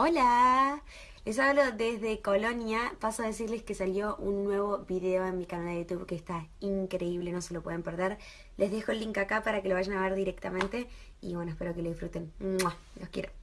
Hola, les hablo desde Colonia. Paso a decirles que salió un nuevo video en mi canal de YouTube que está increíble, no se lo pueden perder. Les dejo el link acá para que lo vayan a ver directamente y bueno, espero que lo disfruten. Los quiero.